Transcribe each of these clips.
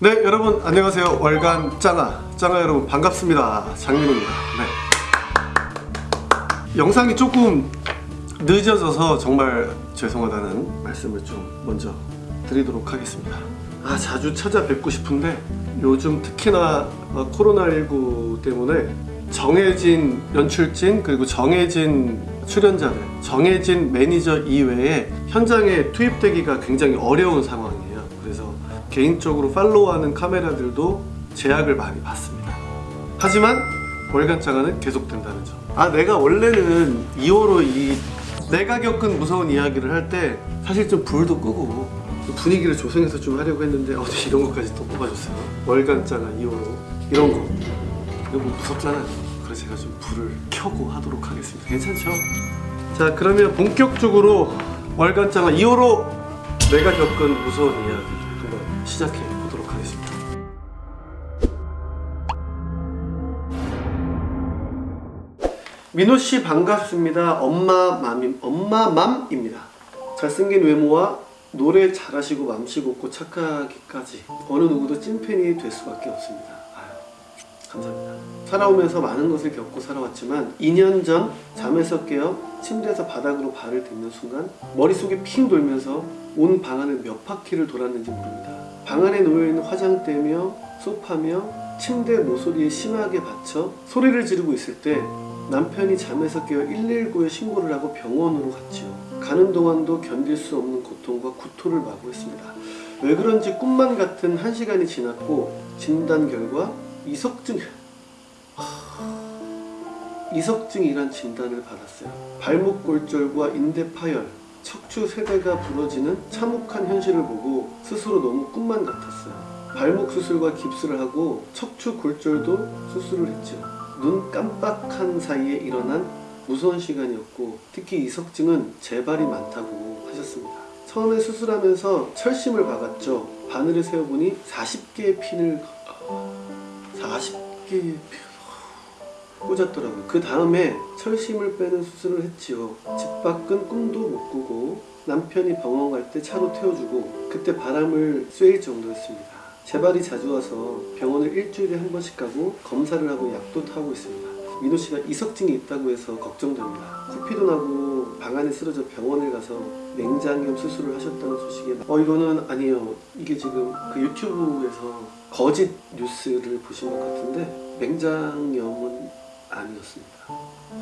네 여러분 안녕하세요. 월간 짱아. 짱아 여러분 반갑습니다. 장민호입니다. 네. 영상이 조금 늦어져서 정말 죄송하다는 말씀을 좀 먼저 드리도록 하겠습니다. 아 자주 찾아뵙고 싶은데 요즘 특히나 어, 코로나19 때문에 정해진 연출진 그리고 정해진 출연자들 정해진 매니저 이외에 현장에 투입되기가 굉장히 어려운 그래서 개인적으로 팔로우하는 카메라들도 제약을 많이 받습니다 하지만 월간 장화는 계속된다는 점. 아 내가 원래는 2호로 이 내가 겪은 무서운 이야기를 할 때 사실 좀 불도 끄고 분위기를 조성해서 좀 하려고 했는데 어제 이런 것까지 또 뽑아줬어요. 월간 장화 2호로 이런 거 이거 뭐 무섭잖아요. 그래서 제가 좀 불을 켜고 하도록 하겠습니다. 괜찮죠? 자 그러면 본격적으로 월간 장화 2호로 내가 겪은 무서운 이야기 한번 시작해 보도록 하겠습니다. 민호 씨 반갑습니다. 엄마 맘임 엄마 맘입니다. 잘생긴 외모와 노래 잘하시고 맘씨 곱고 착하기까지 어느 누구도 찐팬이 될 수밖에 없습니다. 감사합니다. 살아오면서 많은 것을 겪고 살아왔지만 2년 전 잠에서 깨어 침대에서 바닥으로 발을 딛는 순간 머릿속이 핑 돌면서 온 방 안을 몇 바퀴를 돌았는지 모릅니다. 방 안에 놓여있는 화장대며 소파며 침대 모서리에 심하게 받쳐 소리를 지르고 있을 때 남편이 잠에서 깨어 119에 신고를 하고 병원으로 갔지요. 가는 동안도 견딜 수 없는 고통과 구토를 마구 했습니다. 왜 그런지 꿈만 같은 한 시간이 지났고 진단 결과 이석증 이석증이란 진단을 받았어요. 발목 골절과 인대 파열, 척추 세대가 부러지는 참혹한 현실을 보고 스스로 너무 꿈만 같았어요. 발목 수술과 깁스를 하고 척추 골절도 수술을 했죠. 눈 깜빡한 사이에 일어난 무서운 시간이었고 특히 이석증은 재발이 많다고 하셨습니다. 처음에 수술하면서 철심을 박았죠. 바늘을 세어보니 40개의 핀을 40개의 핀 꽂았더라고요. 그 다음에 철심을 빼는 수술을 했지요. 집 밖은 꿈도 못 꾸고 남편이 병원 갈 때 차로 태워주고 그때 바람을 쐐일 정도였습니다. 재발이 자주 와서 병원을 일주일에 한 번씩 가고 검사를 하고 약도 타고 있습니다. 민호 씨가 이석증이 있다고 해서 걱정됩니다. 코피도 나고 방 안에 쓰러져 병원을 가서 맹장염 수술을 하셨다는 소식에 어 이거는 아니에요. 이게 지금 그 유튜브에서 거짓 뉴스를 보신 것 같은데 맹장염은 아니었습니다.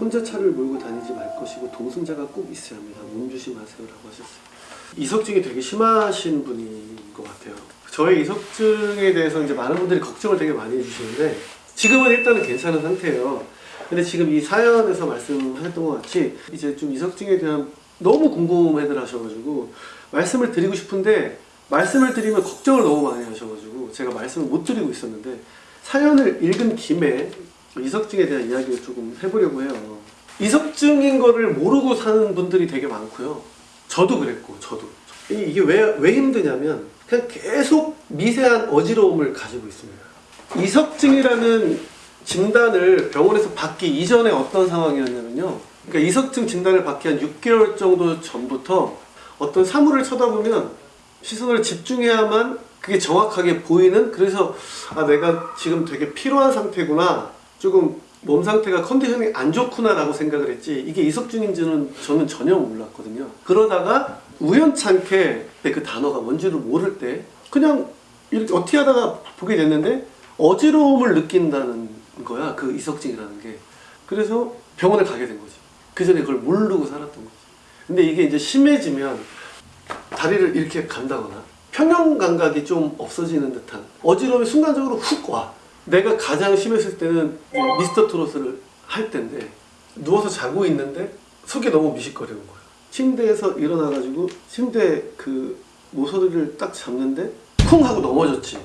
혼자 차를 몰고 다니지 말 것이고 동승자가 꼭 있어야 합니다. 몸 조심하세요 라고 하셨어요. 이석증이 되게 심하신 분인 것 같아요. 저의 이석증에 대해서 이제 많은 분들이 걱정을 되게 많이 해주시는데 지금은 일단은 괜찮은 상태예요. 근데 지금 이 사연에서 말씀하셨던 것 같이 이제 좀 이석증에 대한 너무 궁금해들 하셔가지고 말씀을 드리고 싶은데 말씀을 드리면 걱정을 너무 많이 하셔가지고 제가 말씀을 못 드리고 있었는데 사연을 읽은 김에 이석증에 대한 이야기를 조금 해보려고 해요. 이석증인 거를 모르고 사는 분들이 되게 많고요. 저도 그랬고 저도 이- 이게 왜, 왜 힘드냐면 그냥 계속 미세한 어지러움을 가지고 있습니다. 이석증이라는 진단을 병원에서 받기 이전에 어떤 상황이었냐면요. 그러니까 이석증 진단을 받기 한 6개월 정도 전부터 어떤 사물을 쳐다보면 시선을 집중해야만 그게 정확하게 보이는 그래서 아 내가 지금 되게 피로한 상태구나 조금 몸 상태가 컨디션이 안 좋구나 라고 생각을 했지 이게 이석증인지는 저는 전혀 몰랐거든요. 그러다가 우연찮게 그 단어가 뭔지를 모를 때 그냥 이렇게 어떻게 하다가 보게 됐는데 어지러움을 느낀다는 거야 그 이석증이라는 게 그래서 병원에 가게 된 거지 그 전에 그걸 모르고 살았던 거지 근데 이게 이제 심해지면 다리를 이렇게 간다거나 평형 감각이 좀 없어지는 듯한 어지러움이 순간적으로 훅 와. 내가 가장 심했을 때는 이 미스터 트롯을 할 때인데 누워서 자고 있는데 속이 너무 미식거리는 거예요. 침대에서 일어나가지고 침대 그 모서리를 딱 잡는데 쿵 하고 넘어졌지.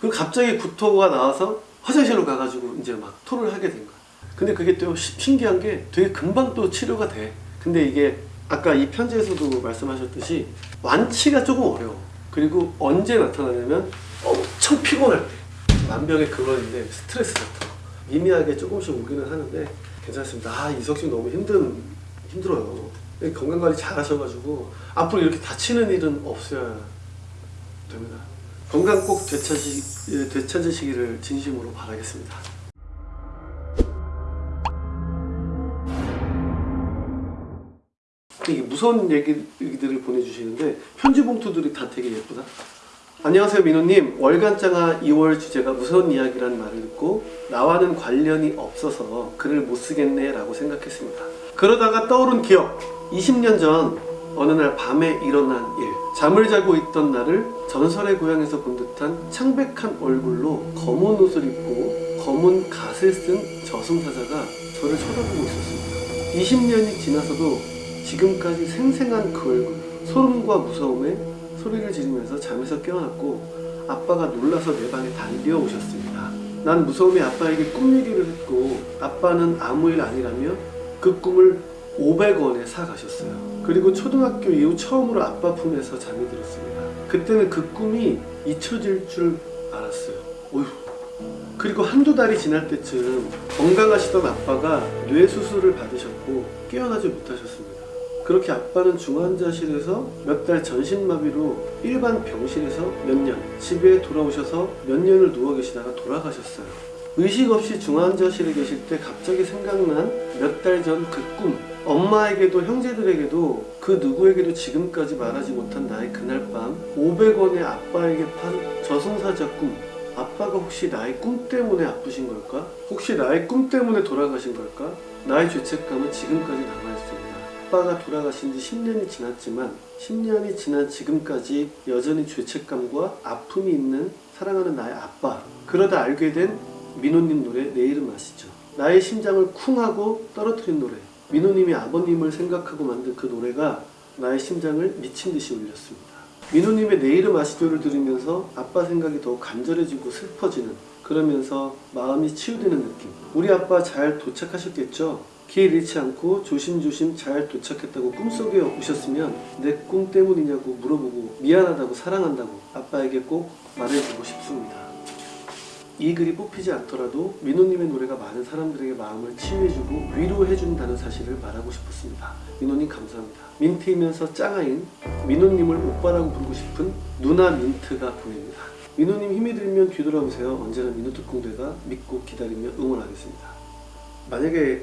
그리고 갑자기 구토가 나와서 화장실로 가가지고 이제 막 토를 하게 된 거야. 근데 그게 또 시- 신기한 게 되게 금방 또 치료가 돼. 근데 이게 아까 이 편지에서도 말씀하셨듯이 완치가 조금 어려워. 그리고 언제 나타나냐면 엄청 피곤할 때. 만병의 근원인데 스트레스 같은 거. 미미하게 조금씩 오기는 하는데 괜찮습니다. 아 이석증 너무 힘든 힘들어요. 건강 관리 잘 하셔가지고 앞으로 이렇게 다치는 일은 없어야 됩니다. 건강 꼭 되찾으시, 예, 되찾으시기를 진심으로 바라겠습니다. 이게 무서운 얘기들을 보내주시는데 편지 봉투들이 다 되게 예쁘다. 안녕하세요 민호님 월간장화 2월 주제가 무서운 이야기라는 말을 듣고 나와는 관련이 없어서 글을 못 쓰겠네 라고 생각했습니다 그러다가 떠오른 기억 20년 전 어느 날 밤에 일어난 일 잠을 자고 있던 나를 전설의 고향에서 본 듯한 창백한 얼굴로 검은 옷을 입고 검은 갓을 쓴 저승사자가 저를 쳐다보고 있었습니다 20년이 지나서도 지금까지 생생한 그 얼굴 소름과 무서움에 소리를 지르면서 잠에서 깨어났고 아빠가 놀라서 내 방에 달려 오셨습니다. 난 무서움에 아빠에게 꿈 얘기를 했고 아빠는 아무 일 아니라며 그 꿈을 500원에 사 가셨어요. 그리고 초등학교 이후 처음으로 아빠 품에서 잠이 들었습니다. 그때는 그 꿈이 잊혀질 줄 알았어요. 어휴. 그리고 한두 달이 지날 때쯤 건강하시던 아빠가 뇌 수술을 받으셨고 깨어나지 못하셨습니다. 그렇게 아빠는 중환자실에서 몇 달 전신마비로 일반 병실에서 몇 년, 집에 돌아오셔서 몇 년을 누워 계시다가 돌아가셨어요. 의식 없이 중환자실에 계실 때 갑자기 생각난 몇 달 전 그 꿈. 엄마에게도 형제들에게도 그 누구에게도 지금까지 말하지 못한 나의 그날 밤 500원에 아빠에게 판 저승사자 꿈. 아빠가 혹시 나의 꿈 때문에 아프신 걸까? 혹시 나의 꿈 때문에 돌아가신 걸까? 나의 죄책감은 지금까지 남아있습니다. 아빠가 돌아가신 지 10년이 지났지만 10년이 지난 지금까지 여전히 죄책감과 아픔이 있는 사랑하는 나의 아빠 그러다 알게 된 민호님 노래 내 이름 아시죠? 나의 심장을 쿵 하고 떨어뜨린 노래 민호님이 아버님을 생각하고 만든 그 노래가 나의 심장을 미친 듯이 울렸습니다. 민호님의 내 이름 아시죠를 들으면서 아빠 생각이 더 간절해지고 슬퍼지는 그러면서 마음이 치유되는 느낌 우리 아빠 잘 도착하셨겠죠? 길 잃지 않고 조심조심 잘 도착했다고 꿈속에 오셨으면 내 꿈 때문이냐고 물어보고 미안하다고 사랑한다고 아빠에게 꼭 말해주고 싶습니다. 이 글이 뽑히지 않더라도 민호님의 노래가 많은 사람들에게 마음을 치유해주고 위로해준다는 사실을 말하고 싶었습니다. 민호님 감사합니다. 민트이면서 짱아인 민호님을 오빠라고 부르고 싶은 누나 민트가 보냅니다. 민호님 힘이 들면 뒤돌아보세요. 언제나 민호 특공대가 믿고 기다리며 응원하겠습니다. 만약에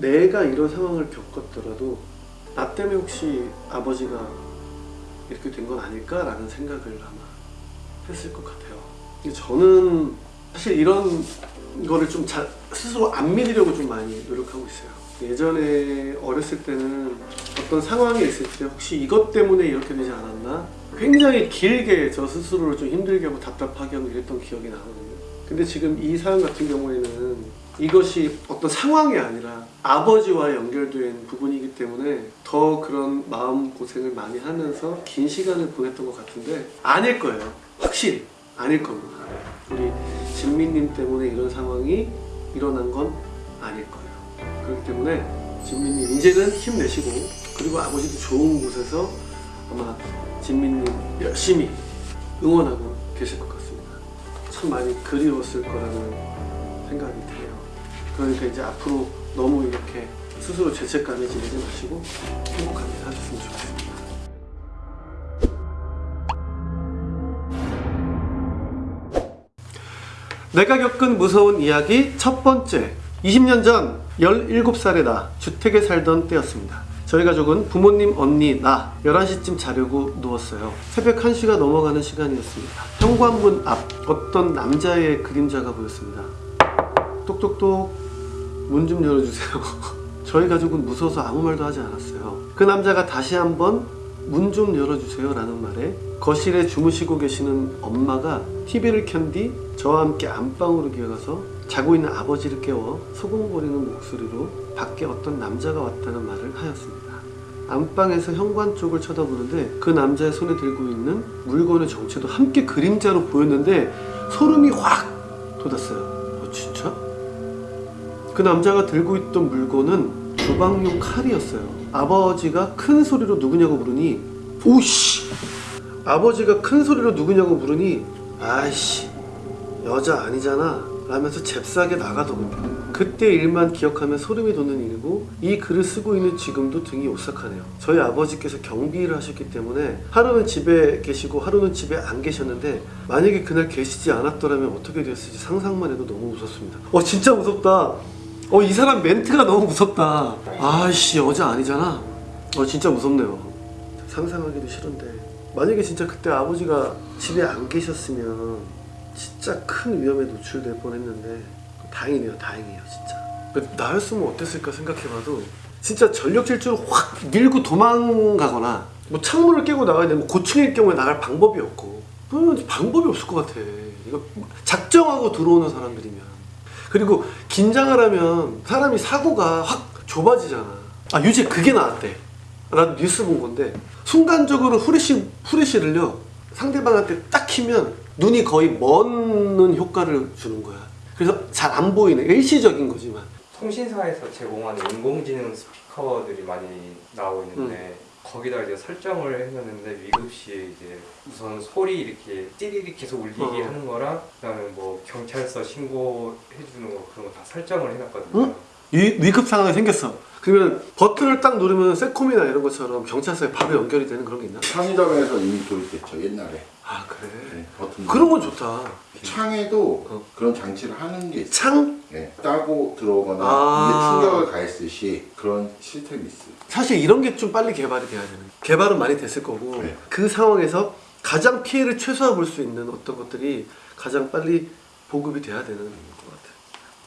내가 이런 상황을 겪었더라도 나 때문에 혹시 아버지가 이렇게 된 건 아닐까라는 생각을 아마 했을 것 같아요. 저는 사실 이런 거를 좀 자, 스스로 안 믿으려고 좀 많이 노력하고 있어요. 예전에 어렸을 때는 어떤 상황에 있을 때 혹시 이것 때문에 이렇게 되지 않았나? 굉장히 길게 저 스스로를 좀 힘들게 하고 답답하게 하고 이랬던 기억이 나거든요. 근데 지금 이 사연 같은 경우에는 이것이 어떤 상황이 아니라 아버지와 연결된 부분이기 때문에 더 그런 마음 고생을 많이 하면서 긴 시간을 보냈던 것 같은데 아닐 거예요. 확실히 아닐 겁니다. 우리 진미님 때문에 이런 상황이 일어난 건 아닐 거예요. 그렇기 때문에 진미님 이제는 힘내시고 그리고 아버지도 좋은 곳에서 아마 진미님 열심히 응원하고 계실 것 같습니다. 참 많이 그리웠을 거라는 생각이 드네요. 그러니까 이제 앞으로 너무 이렇게 스스로 죄책감에 지내지 마시고 행복하게 사셨으면 좋겠습니다. 내가 겪은 무서운 이야기 첫 번째 20년 전 17살의 나 주택에 살던 때였습니다. 저희 가족은 부모님, 언니, 나 11시쯤 자려고 누웠어요. 새벽 1시가 넘어가는 시간이었습니다. 현관문 앞 어떤 남자의 그림자가 보였습니다. 똑똑똑 문 좀 열어주세요. 저희 가족은 무서워서 아무 말도 하지 않았어요. 그 남자가 다시 한번 문 좀 열어주세요 라는 말에 거실에 주무시고 계시는 엄마가 TV를 켠뒤 저와 함께 안방으로 기어가서 자고 있는 아버지를 깨워 소곤거리는 목소리로 밖에 어떤 남자가 왔다는 말을 하였습니다. 안방에서 현관 쪽을 쳐다보는데 그 남자의 손에 들고 있는 물건의 정체도 함께 그림자로 보였는데 소름이 확 돋았어요. 어, 진짜? 그 남자가 들고 있던 물건은 주방용 칼이었어요. 아버지가 큰 소리로 누구냐고 물으니 오씨 아버지가 큰 소리로 누구냐고 물으니 아이씨 여자 아니잖아 라면서 잽싸게 나가더군요. 그때 일만 기억하면 소름이 돋는 일이고 이 글을 쓰고 있는 지금도 등이 오싹하네요. 저희 아버지께서 경비를 하셨기 때문에 하루는 집에 계시고 하루는 집에 안 계셨는데 만약에 그날 계시지 않았더라면 어떻게 됐을지 상상만 해도 너무 무섭습니다. 어 진짜 무섭다. 어 이 사람 멘트가 너무 무섭다. 아이씨 어제 아니잖아. 어 진짜 무섭네요. 상상하기도 싫은데 만약에 진짜 그때 아버지가 집에 안 계셨으면 진짜 큰 위험에 노출될 뻔했는데 다행이네요 다행이에요 진짜 나였으면 어땠을까 생각해봐도 진짜 전력 질주로 확 밀고 도망가거나 뭐 창문을 깨고 나가야 되면 고층일 경우에 나갈 방법이 없고 그러면 방법이 없을 것 같아 이거 작정하고 들어오는 사람들이면 그리고 긴장을 하면 사람이 사고가 확 좁아지잖아. 아 유재 그게 나왔대. 나도 뉴스 본 건데 순간적으로 후레쉬 후레쉬를요 상대방한테 딱 키면 눈이 거의 먼는 효과를 주는 거야. 그래서 잘 안 보이는 일시적인 거지만. 통신사에서 제공하는 인공지능 스피커들이 많이 나오고 있는데 거기다 이제 설정을 해놨는데 위급 시에 이제 우선 소리 이렇게 띠리리 계속 울리게 어. 하는 거랑 그다음에 뭐 경찰서 신고해주는 거 그런 거 다 설정을 해놨거든요. 응? 위, 위급 상황이 생겼어. 그러면 버튼을 딱 누르면 세콤이나 이런 것처럼 경찰서에 바로 연결이 되는 그런 게 있나? 편의점에서 이미 도입됐죠 옛날에 아 그래. 네, 버튼 그런 건 좋다. 창에도 어. 그런 장치를 하는 게 있어요 창 네, 따고 들어오거나 아. 충격을 가했듯이 그런 시스템이 있어요 사실 이런 게 좀 빨리 개발이 돼야 되는. 개발은 많이 됐을 거고 네. 그 상황에서 가장 피해를 최소화 볼 수 있는 어떤 것들이 가장 빨리 보급이 돼야 되는.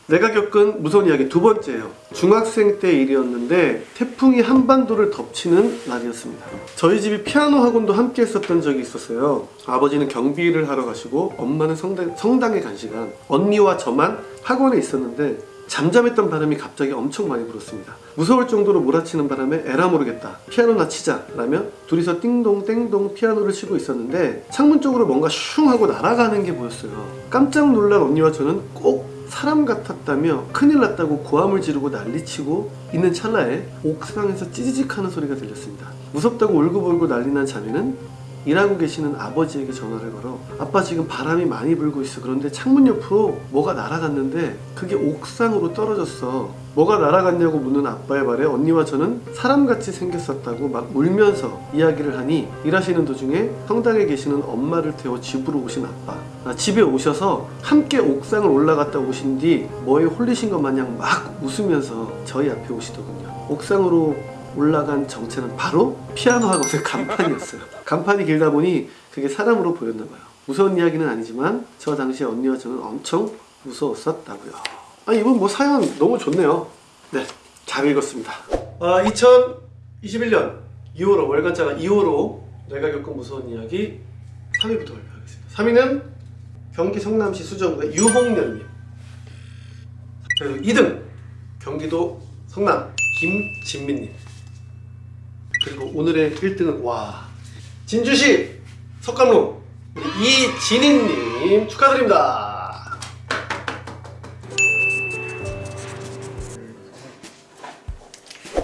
내가 겪은 무서운 이야기 두 번째예요. 중학생 때 일이었는데 태풍이 한반도를 덮치는 날이었습니다. 저희 집이 피아노 학원도 함께 했었던 적이 있었어요. 아버지는 경비를 하러 가시고 엄마는 성당, 성당에 간 시간 언니와 저만 학원에 있었는데 잠잠했던 바람이 갑자기 엄청 많이 불었습니다. 무서울 정도로 몰아치는 바람에 에라 모르겠다. 피아노나 치자. 라며 둘이서 띵동 땡동 피아노를 치고 있었는데 창문 쪽으로 뭔가 슝 하고 날아가는 게 보였어요. 깜짝 놀란 언니와 저는 꼭 사람 같았다며 큰일 났다고 고함을 지르고 난리치고 있는 찰나에 옥상에서 찌지직 하는 소리가 들렸습니다. 무섭다고 울고불고 난리난 자매는 일하고 계시는 아버지에게 전화를 걸어 아빠 지금 바람이 많이 불고 있어. 그런데 창문 옆으로 뭐가 날아갔는데 그게 옥상으로 떨어졌어. 뭐가 날아갔냐고 묻는 아빠의 말에 언니와 저는 사람같이 생겼었다고 막 울면서 이야기를 하니 일하시는 도중에 성당에 계시는 엄마를 태워 집으로 오신 아빠. 아, 집에 오셔서 함께 옥상을 올라갔다 오신 뒤 뭐에 홀리신 것 마냥 막 웃으면서 저희 앞에 오시더군요. 옥상으로 올라간 정체는 바로 피아노 학원의 간판이었어요. 간판이 길다 보니 그게 사람으로 보였나 봐요. 무서운 이야기는 아니지만 저 당시에 언니와 저는 엄청 무서웠었다고요. 아 이분 뭐 사연 너무 좋네요. 네, 잘 읽었습니다. 아 2021년 2월호 월간자가 2월호 내가 겪은 무서운 이야기 3위부터 발표하겠습니다. 3위는 경기 성남시 수정구의 유홍련님. 그리고 2등 경기도 성남 김진민님. 그리고 오늘의 1등은 와 진주시 우리 이진희님 축하드립니다.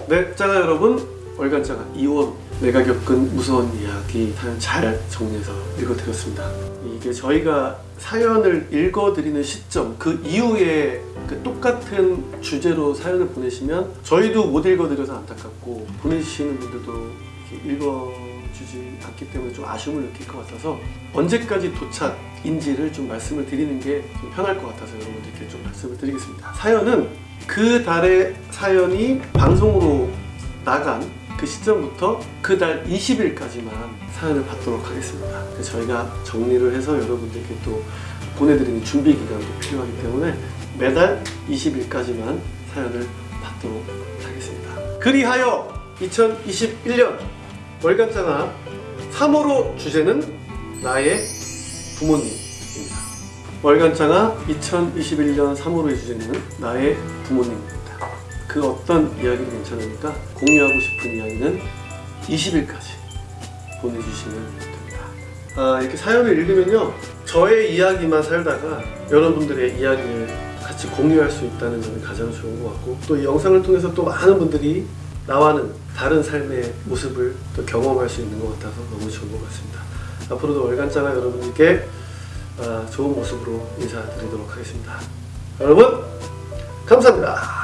네, 짱아 여러분 월간짜가 2월 내가 겪은 무서운 이야기 사연 잘 정리해서 읽어드렸습니다. 이게 저희가 사연을 읽어드리는 시점 그 이후에 그 똑같은 주제로 사연을 보내시면 저희도 못 읽어드려서 안타깝고 보내주시는 분들도 읽어주지 않기 때문에 좀 아쉬움을 느낄 것 같아서 언제까지 도착인지를 좀 말씀을 드리는 게 좀 편할 것 같아서 여러분들께 좀 말씀을 드리겠습니다. 사연은 그 달의 사연이 방송으로 나간 그 시점부터 그달 20일까지만 사연을 받도록 하겠습니다. 저희가 정리를 해서 여러분들께 또 보내드리는 준비 기간도 필요하기 때문에 매달 20일까지만 사연을 받도록 하겠습니다. 그리하여 2021년 월간장아 3호로 주제는 나의 부모님입니다. 월간장아 2021년 3호로의 주제는 나의 부모님입니다. 그 어떤 이야기도 괜찮으니까 공유하고 싶은 이야기는 20일까지 보내주시면 됩니다. 아, 이렇게 사연을 읽으면요. 저의 이야기만 살다가 여러분들의 이야기를 같이 공유할 수 있다는 점이 가장 좋은 것 같고 또 이 영상을 통해서 또 많은 분들이 나와는 다른 삶의 모습을 또 경험할 수 있는 것 같아서 너무 좋은 것 같습니다. 앞으로도 월간장아 여러분들께 아, 좋은 모습으로 인사드리도록 하겠습니다. 여러분 감사합니다.